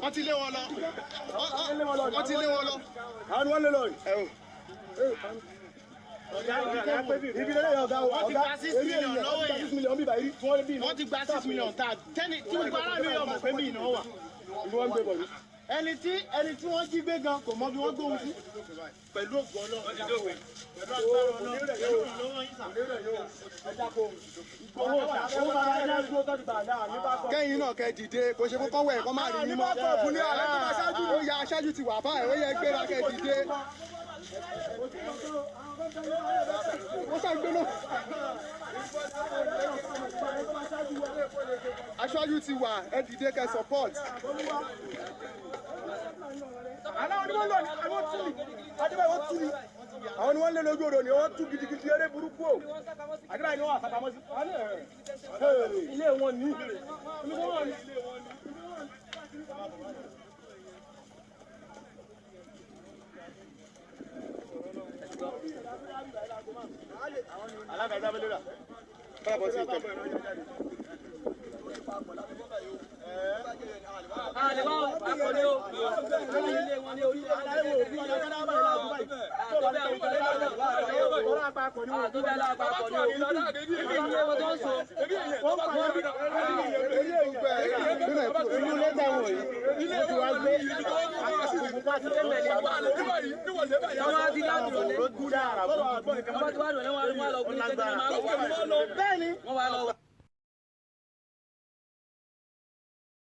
wọ́n ti ẹni tí ẹni tí wọ́n jí gbé gan kò mọ bí wọ́n gbóhùn sí. pẹ̀lú ògbọ́n náà kẹ́yìn náà kẹ́ dìde kò ṣe fún kọ́wọ́ ẹ̀ kọ́ máa rí mímọ́ ah, ó ya aṣáájú ti wà báyìí ó yẹ gbéra kẹ́ dìde ó ṣàgbéná aṣáájú ti wà ẹ dìde kẹ́ support aláwọ̀ ni wọ́n lọ ní àwọn tìlì adébáyé wọ́n tìlì àwọn ni wọ́n lé lójú odò ni wọ́n tú gidigidi eré burúkú o àdúrà ni wọ́n àsàpamọ́ sí. ilé wọn ní. alága ẹgbẹ́ abẹ́lé rà. bá a bọ̀ sí ìtọ́. àlè bá akọni o. ilé wọn ní orí. àlè wo bí ọ̀dọ́ náà bá lápapọ̀ ni wọ́n tó bẹ́ẹ̀ lápapọ̀ ni wọ́n tó bẹ́ẹ̀ tó ń so ó pa wọ́n bí inú lẹ́tà wọ̀ yìí ó ti wá gbé àkùnkùnpá ti tẹ́lẹ̀ ní àwọn àti láti ọ̀lẹ́ wọ́n bá ti wá lọ lẹ́wọ̀n lọ kúrò tẹ́lẹ̀ máa lọ bẹ́ẹ̀ ni wọ́n wá lọ.